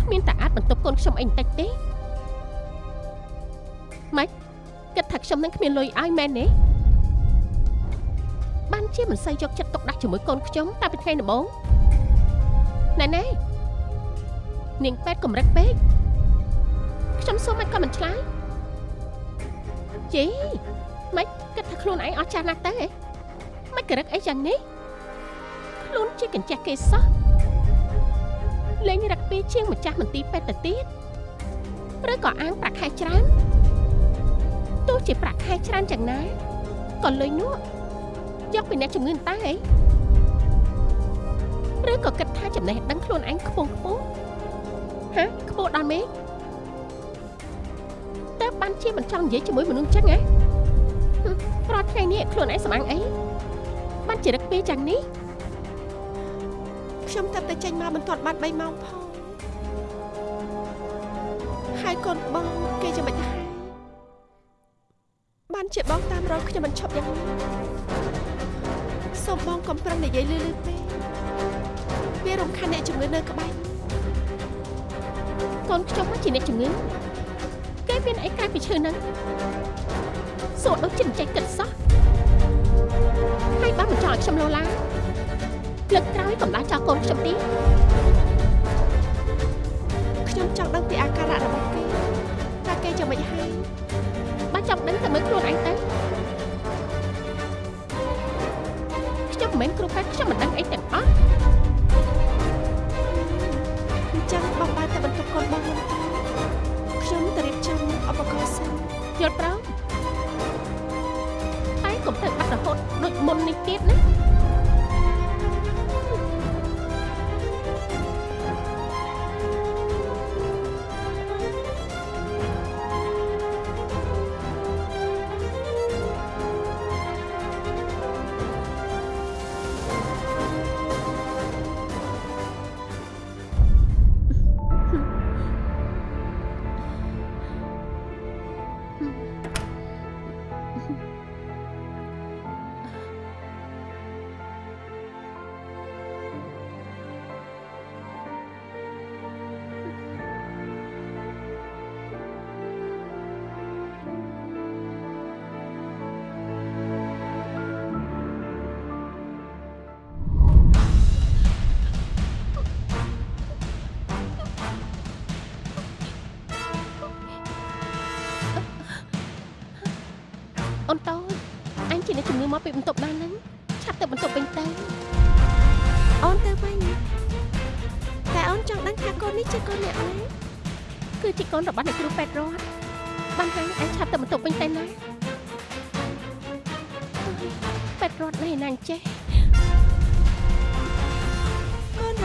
គ្មានតែអាចបន្ទប់កូនខ្ញុំអីបន្តិចទេម៉េចគិតថាខ្ញុំនឹងគ្មានលុយឲ្យមែនទេ បានជាមិនសូវយកចិត្តទុកដាក់ជាមួយកូនខ្ញុំតែពីថ្ងៃដំបូងណែណែនាងពេទ្យកម្រិតពេកខ្ញុំសួរមិនក៏មិនឆ្លើយជីម៉េចគិតថាខ្លួនឯងអស់ចាស់ណាស់ទៅហ៎មិនក្រឹកអីយ៉ាងនេះខ្លួនជាកញ្ចេះគេសោះលេងរឹកពីជាងម្ចាស់មន្ទីរពេទ្យទៅទៀតឬក៏អាងប្រាក់ខែច្រើនទោះជាប្រាក់ខែច្រើនយ៉ាងណាក៏លុយនោះ យកពីអ្នកជំងឺតើអីឬក៏គិតថាចំណេះដឹងខ្លួនឯងខ្ពង់ខ្ពស់ហាខ្ពស់ដល់មេឃបានជាមិនចង់និយាយជាមួយមនុស្សចឹងហ៎ហឹមរាល់ថ្ងៃនេះខ្លួនឯងសម្អាងអីបានជារឹកពេកយ៉ាងនេះខ្ញុំតែតែចេញមកមិនទាន់បាន3ម៉ោងផងហើយកូនបងគេចាំមិនដែរបានជាបងតាមរកខ្ញុំមិនឈប់យ៉ាងនេះ សូមបងកុំប្រឹងនិយាយលឺលឺពេកវារំខានអ្នកជំងឺនៅក្បែរកូនខ្ញុំមកជាអ្នកជំងឺគេមានអីក្រៅពីឈឺហ្នឹងសួរដូចចិត្តចេះគិតសោះហើយបានបញ្ចោលឲ្យខ្ញុំលោឡាលើកក្រោយកំដៅចោលកូនខ្ញុំទៀតខ្ញុំចង់ដឹងពីអាការៈរបស់គេតើគេចាំមិនហើយបើចង់ដឹងតែមើលខ្លួនឯងទៅ ខ្ញុំមិនមែ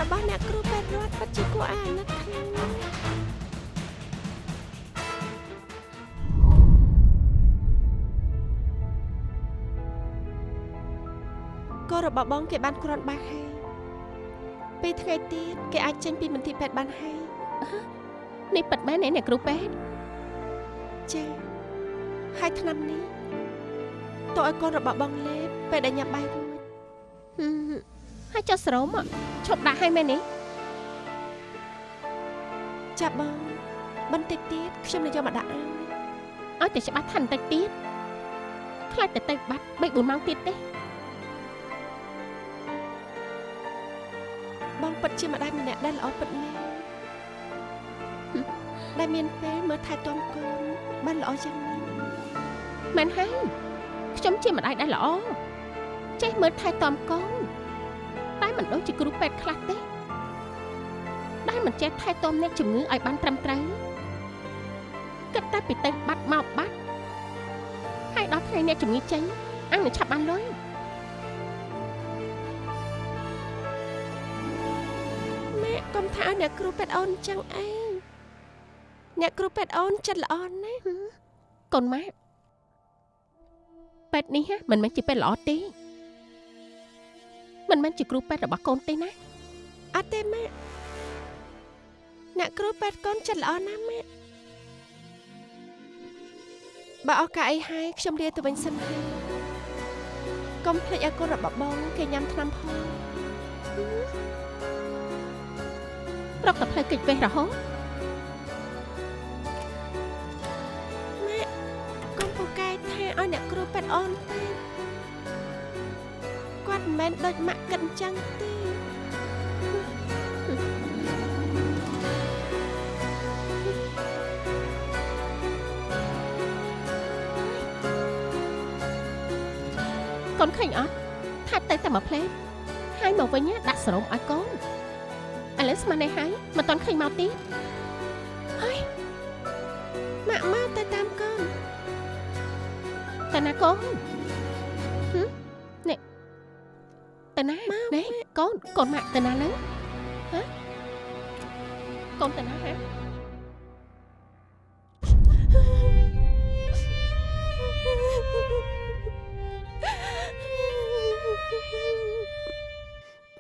របស់អ្នកគ្រូពេទ្យរត់ពិតជាគួរឲ្យអាណិតខ្លាំងណាស់កូនរបស់បងគេបានគ្រាន់បាក់ហើយពេលថ្ងៃទៀតគេអាចចេញពីមន្ទីរពេទ្យបានហើយនេះប៉ិតមែនទេអ្នកគ្រូពេទ្យចាហើយឆ្នាំនេះតើឲ្យកូនរបស់បងលេបពេលដែលញ៉ាំបាយរួច ហឹមហើយចុះស្រោមอะឈប់ដាក់ឲ្យមែនទេចាប់បងបន្តិចទៀតខ្ញុំនឹងយកមកដាក់ឲ្យឲ្យតែច្បាស់ថាបន្តិចទៀតខ្លាចតែទៅបាត់3 4ម៉ោងទៀតទេបងពិតជាម្ដាយម្នាក់ដែលល្អពិតមែនដែលមានពេលមើលថែទាំកូនបានល្អយ៉ាងនេះមែនហើយខ្ញុំជាម្ដាយដែលល្អចេះមើលថែទាំកូន តែមិនដូចជាគ្រូពេទ្យខ្លះទេដែលមិនចេះថែទាំអ្នកជំងឺឲ្យបានត្រឹមត្រូវគិតតែពីទៅបាត់មកបាត់ហើយដល់ថ្ងៃអ្នកជំងឺចេញអញនឹងឆាប់បានលុយម៉ែកុំថាឲ្យអ្នកគ្រូពេទ្យអូនអញ្ចឹងអីអ្នកគ្រូពេទ្យអូនចិត្តល្អណាស់កូនម៉ាក់ពេទ្យនេះហ่ะមិនមែនជាពេទ្យល្អទេ មិនមែនជាគ្រូពេទ្យរបស់កូនទេណាអត់ទេម៉ាក់អ្នកគ្រូពេទ្យកូនចិត្តល្អណាស់ម៉ាក់បើឱកាសអីហើយខ្ញុំលាទៅវិញសិនហើយកុំភ្លេចឲ្យកូនរបស់បងគេញ៉ាំថ្នាំផងប្រកតែផ្លូវកិច្ចវេះរហូតម៉ាក់កុំពូកែថាឲ្យអ្នកគ្រូពេទ្យអូនទេ គាត់មិនមែនដូចម៉ាក់គិតអញ្ចឹងទេកូនឃើញអត់ថាទៅតែមួយផ្លេតហើយមកវិញណាដាក់សរោមឲ្យកូនឥឡូវស្មាននេះហើយមិនតាន់ឃើញមកទៀតម៉ាក់មកទៅតាមកូនតើណាកូន ទៅណាណែកូនកូនម៉ាក់ទៅណាហ្នឹងហ៎កូនទៅណាហ៎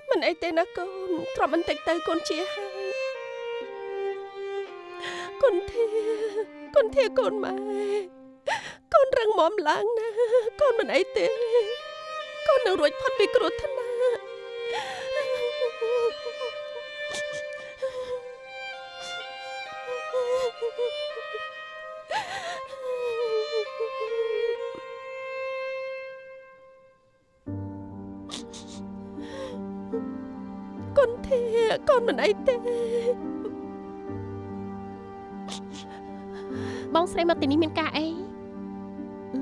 មិនអីទេណាកូនទ្រាំបន្តិចទៅកូនជាហើយកូនធាកូនធាកូនម៉ែកូនរឹងមាំឡើងណាកូនមិនអីទេកូននឹងរួចផុតពីគ្រោះថ្នាក់ មិនអីទេបងស្រីមកទីនេះមានការអីអឺ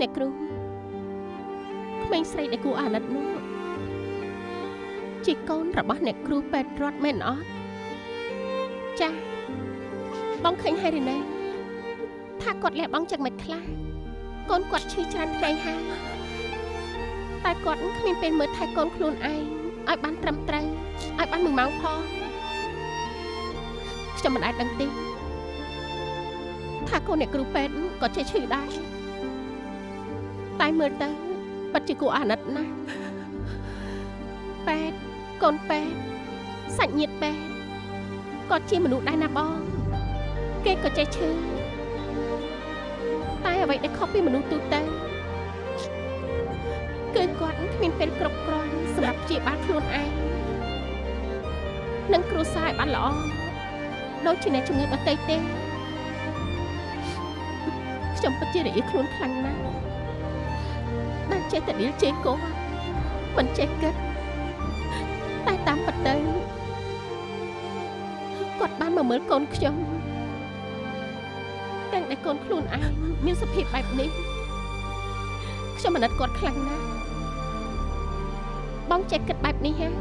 អ្នកគ្រូក្មេងស្រីដែលគួរអាណិតនោះជាកូនរបស់អ្នកគ្រូពេទ្យរត់មែនអត់ចា៎បងឃើញហើយឬណែថាគាត់លះបង់ចឹងមិនខ្លះកូនគាត់ឈឺច្រើនថ្ងៃហើយតែគាត់គ្មានពេលមើលថែកូនខ្លួនឯង ឲ្យបានត្រឹមត្រូវឲ្យបានមួយម៉ោងផងខ្ញុំមិនអាចដឹងទេថាកូនអ្នកគ្រូពេទ្យក៏ចេះឈឺដែរតែមើលទៅពិតជាគួរអាណិតណាស់ពេទ្យកូនពេទ្យសាច់ញាតិពេទ្យក៏ជាមនុស្សដែរណាបងគេក៏ចេះឈឺតែអ្វីដែលខុសពីមនុស្សទូទៅគឺគាត់គ្មានពេលគ្រប់គ្រាន់ សម្រាប់ព្យាបាលខ្លួនឯងនិងគ្រួសារឲ្យបានល្អដូចជាអ្នកជំងឺដទៃទេខ្ញុំពិតជារអៀលខ្លួនខ្លាំងណាស់ដែលចេះតែដៀលជេរគាត់មិនចេះគិតតែតាមពិតទៅគាត់បានមកមើលកូនខ្ញុំទាំងដែលកូនខ្លួនឯងមានសភាពបែបនេះខ្ញុំអាណិតគាត់ខ្លាំងណាស់ បងចេះគិតបែបនេះហ่ะ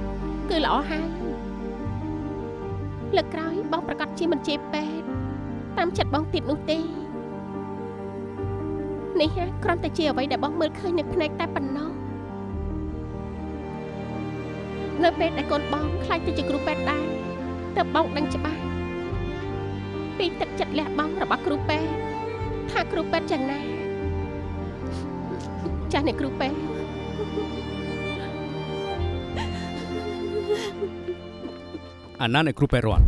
គឺល្អហើយលើកក្រោយបងប្រកាសជាមិនជេរពេទ្យតាមចិត្តបងទៀតនោះទេនេះហ่ะគ្រាន់តែជាអ្វីដែលបងមើលឃើញនៅភ្នែកតែប៉ុណ្ណោះនៅពេលដែលកូនបងខ្លាចទៅជាគ្រូពេទ្យដែរទើបបងដឹងច្បាស់ពីទឹកចិត្តលះបង់របស់គ្រូពេទ្យថាគ្រូពេទ្យយ៉ាងណាចាស់អ្នកគ្រូពេទ្យ អាណាអ្នកគ្រូពេទ្យរត់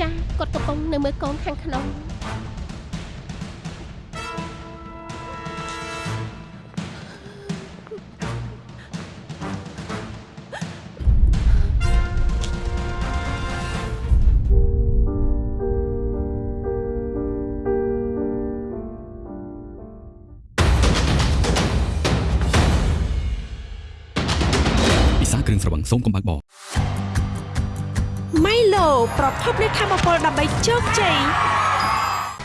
ចាស់គាត់កំពុងនៅមើលកូនខាងក្នុងពិសាគ្រឿងស្រវឹងសូមកំបាក់បោម៉ៃឡូ ប្រភពនៃធម៌ពលដើម្បីជោគជ័យ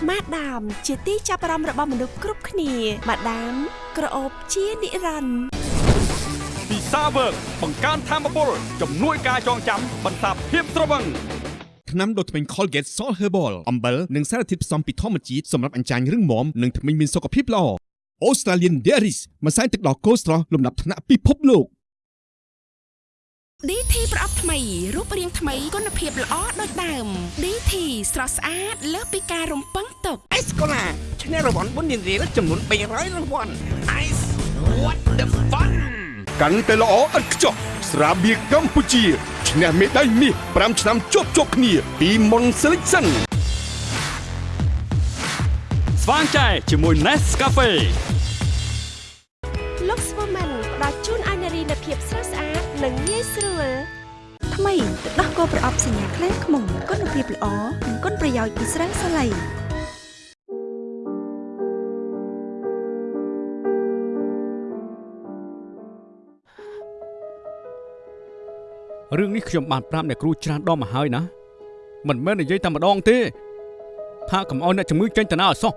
ម៉ាដាម ជាទីចាប់អារម្មណ៍របស់មនុស្សគ្រប់គ្នាម៉ាដាម ក្រអូបជានិរន្តរ៍ពិសាវើកបង្កើនធម៌ពលជំនួយការចងចាំបន្សាបភាពត្រវឹងថ្នាំដុសធ្មេញ Colgate Salt Herbal អំបិលនិងសារធាតុផ្សំពីធម្មជាតិសម្រាប់អញ្ចាញរឹងមាំនិងធ្មេញមានសុខភាពល្អ Australian Dairies ម្សៅទឹកដោះគោស្រស់លំដាប់ថ្នាក់ពិភពលោក DT ប្រអប់ថ្មីរូបរាងថ្មីគុណភាពល្អដូចដើម DT ស្រស់ស្អាតលើសពីការរំពឹងទុកអេសកូឡាឈ្នះរង្វាន់បុណ្យនារីចំនួន300រង្វាន់ Ice what the fun កាន់តែល្អឥតខ្ចោះស្រាបៀរកម្ពុជាឈ្នះមេដាយមាស5ឆ្នាំជាប់ជាប់គ្នា ពី Mon Selection ស្វាងចែជាមួយ Nescafe លោកស្វូមែនផ្ដល់ជូន ស់ស្អាតនិងងាយស្រួលថ្មីទឹកដោះគោប្រអប់សញ្ញាខ្លែងខ្មុំគុណភាពល្អនិងគុណប្រយោជន៍ពីស្រាសាឡៃរឿងនេះខ្ញុំបានប្រាប់អ្នកគ្រូច្រើនដងមកហើយណាមិនមែននិយាយតែម្ដងទេថាកុំឲ្យអ្នកជំងឺចេញទៅណាឲ្យសោះ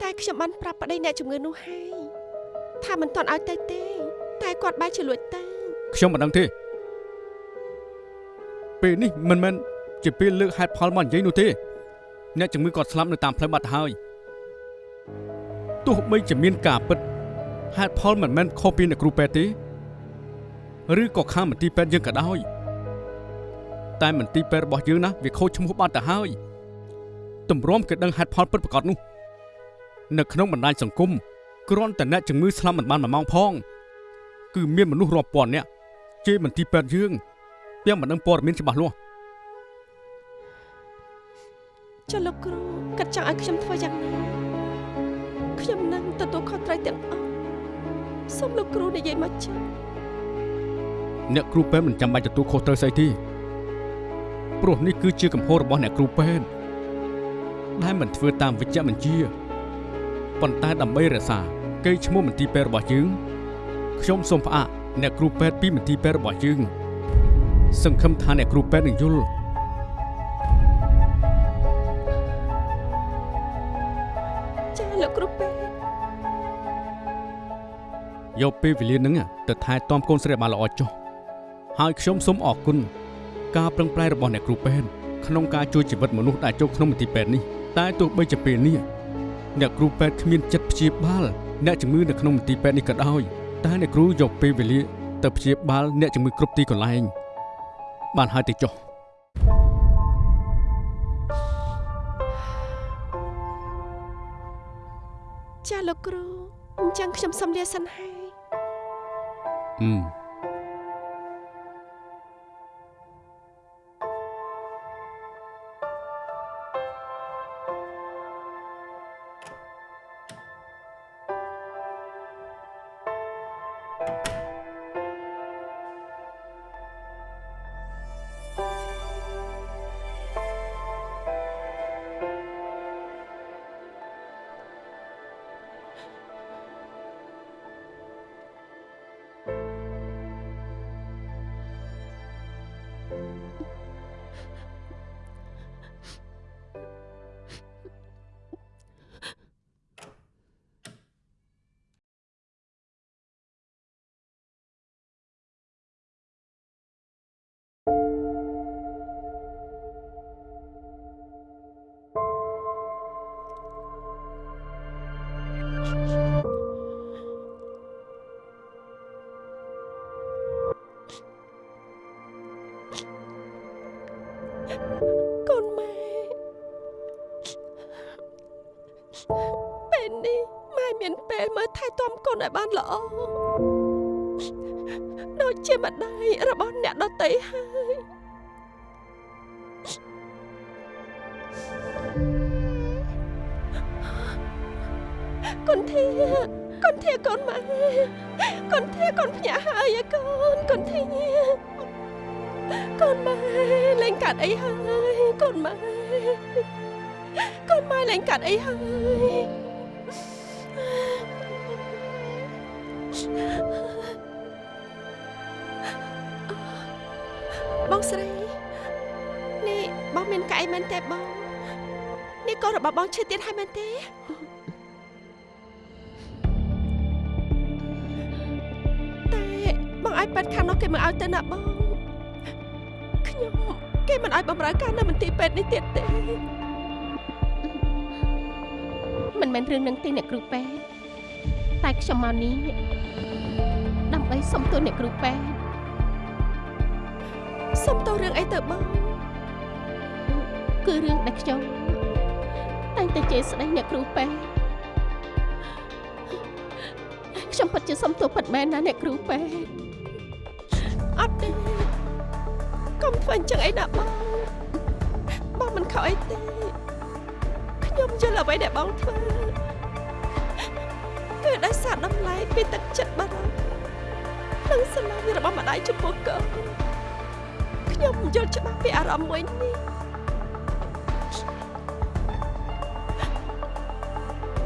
តែខ្ញុំបានប្រាប់ប្តីអ្នកជំងឺនោះហើយថាមិនទាន់ឲ្យទៅទេ តែគាត់បែរជាលួចទៅខ្ញុំមិនដឹងទេពេលនេះមិនមែនជាពេលលើកហេតុផលមកនិយាយនោះទេអ្នកជំងឺគាត់ស្លាប់នៅតាមផ្លូវបាត់ហើយទោះបីជាមានការពិតហេតុផលមិនមែនខុសពីអ្នកគ្រូពេទ្យទេឬក៏ខាងមន្ទីរពេទ្យយើងក៏ដោយតែមន្ទីរពេទ្យរបស់យើងណាវាខូចឈ្មោះបាត់ទៅហើយទម្រាំគេដឹងហេតុផលពិតប្រាកដនោះ នៅក្នុងបណ្ដាញសង្គមគ្រាន់តែអ្នកជំងឺស្លាប់មិនបានមួយម៉ោងផង គឺមានមនុស្សរាប់ពាន់នាក់ជេរមន្ទីរពេទ្យយើងទាំងមិនដឹងព័ត៌មានច្បាស់លាស់ចុះលោកគ្រូកាត់ចង់ឲ្យខ្ញុំធ្វើយ៉ាងណាខ្ញុំនឹងទទួលខុសត្រូវទាំងអស់សូមលោកគ្រូនិយាយមកចុះអ្នកគ្រូពេទ្យមិនចាំបាច់ទទួលខុសត្រូវស្អីទេព្រោះនេះគឺជាកំហុសរបស់អ្នកគ្រូពេទ្យដែលមិនធ្វើតាមវិជ្ជបញ្ជាប៉ុន្តែដើម្បីរក្សាកេរ្តិ៍ឈ្មោះមន្ទីរពេទ្យរបស់យើង ខ្ញុំសូមផ្អាកអ្នកគ្រូពេទ្យពីមន្ទីរពេទ្យរបស់យើងសង្ឃឹមថាអ្នកគ្រូពេទ្យនឹងយល់ចាលោកគ្រូពេទ្យយកពេលវេលាហ្នឹងទៅថែទាំកូនស្រីឲ្យបានល្អចុះហើយខ្ញុំសូមអរគុណការប្រឹងប្រែងរបស់អ្នកគ្រូពេទ្យក្នុងការជួយជីវិតមនុស្សដែលចូលក្នុងមន្ទីរពេទ្យនេះតែទោះបីជាពេលនេះអ្នកគ្រូពេទ្យគ្មានចិត្តព្យាបាលអ្នកជំងឺនៅក្នុងមន្ទីរពេទ្យនេះក៏ដោយ តែអ្នកគ្រូយកពេលវេលាទៅព្យាបាលអ្នកជំងឺគ្រប់ទីកន្លែង បានហើយទៅចុះចាលោកគ្រូអញ្ចឹងខ្ញុំសូមលាសិនហើយអឺ ដូចជាម្ដាយរបស់អ្នកដតីហើយកូនធាកូនធាកូនម៉ែកូនធាកូនភ្ញាក់ហើយឯកូនកូនធាកូនម៉ែលេងកាត់អីហើយកូនម៉ែកូនម៉ែលេងកាត់អីហើយ បងស្រីនេះបងមានកៅអីមែនទេបងនេះកូនរបស់បងឈឺទៀតហើយមែនទេតែបងឲ្យប៉ាត់ខាងនោះគេមកឲ្យទៅណាបងខ្ញុំគេមិនឲ្យបំរើការនៅមន្ទីរពេទ្យនេះទៀតទេមិនមែនរឿងនឹងទេអ្នកគ្រូពេទ្យតែខ្ញុំមកនេះ ដើម្បីសុំទោសអ្នកគ្រូពេទ្យសុំទោសរឿងអីទៅបងគឺរឿងដែលខ្ញុំតែងតែជេរស្ដីអ្នកគ្រូពេទ្យខ្ញុំពិតជាសុំទោសពិតមែនណាអ្នកគ្រូពេទ្យអត់ទេកុំធ្វើអញ្ចឹងអីណាបងបងមិនខកអីទេខ្ញុំយល់អ្វីដែលបងធ្វើគឺដោយសារតម្លៃពីទឹកចិត្តបារម្ភ និងស្រឡាញ់របស់ម្ដាយចំពោះកូនខ្ញុំយល់ច្បាស់ពីអារម្មណ៍មួយនេះ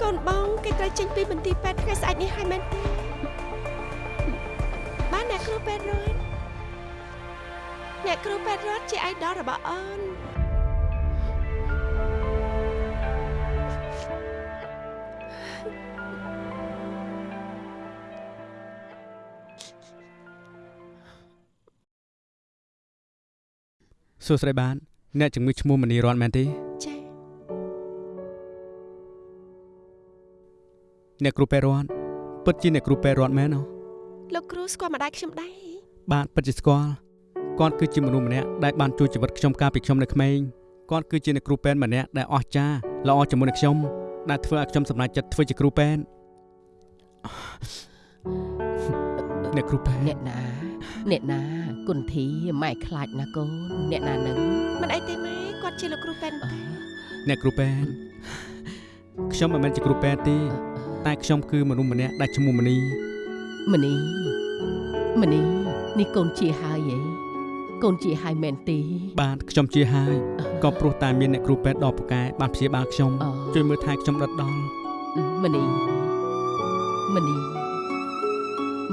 កូនបងគេត្រូវចេញពីមន្ទីរពេទ្យថ្ងៃស្អែកនេះហើយមែនទេបានអ្នកគ្រូពេទ្យរត់អ្នកគ្រូពេទ្យរត់ជាអៃដលរបស់អូន សួស្តីបាទអ្នកជំងឺឈ្មោះមនីរតមែនទេចា៎អ្នកគ្រូពេទ្យរតពិតជាអ្នកគ្រូពេទ្យរតមែនអូលោកគ្រូស្គាល់ម្ដាយខ្ញុំដែរបាទពិតជាស្គាល់គាត់គឺជាមនុស្សម្នាក់ដែលបានជួយជីវិតខ្ញុំកាលពីខ្ញុំនៅក្មេងគាត់គឺជាអ្នកគ្រូពេទ្យម្នាក់ដែលអស្ចារ្យល្អជាមួយនឹងខ្ញុំដែលធ្វើឲ្យខ្ញុំសម្រេចចិត្តធ្វើជាគ្រូពេទ្យអ្នកគ្រូពេទ្យអ្នកណាអ្នកណា គុនធីម៉ែខ្លាចណាកូនអ្នកណានឹងមិនអីទេម៉ែគាត់ជាលោកគ្រូពេទ្យអឺអ្នកគ្រូពេទ្យខ្ញុំមិនមែនជាគ្រូពេទ្យទេ តែខ្ញុំគឺមនុស្សម្នាក់ដែលឈ្មោះមនីមនីមនីនេះកូនជាហើយហីកូនជាហើយមែនទេបាទខ្ញុំជាហើយក៏ព្រោះតែមានអ្នកគ្រូពេទ្យដ៏ពូកែបានព្យាបាលខ្ញុំអជួយមើលថែខ្ញុំដិតដល់មនីមនី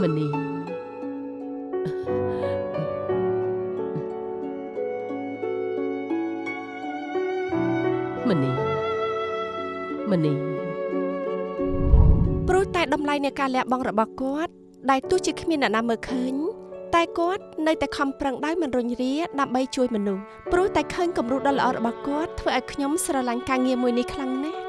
មនី មនីមនីព្រោះតែតម្លៃនៃការលះបង់របស់គាត់ដែលទោះជាគ្មានអ្នកណាមើលឃើញតែគាត់នៅតែខំប្រឹងដោយមិនរញរាដើម្បីជួយមនុស្សព្រោះតែឃើញគំរូដ៏ល្អរបស់គាត់ធ្វើឲ្យខ្ញុំស្រឡាញ់ការងារមួយនេះខ្លាំងណាស់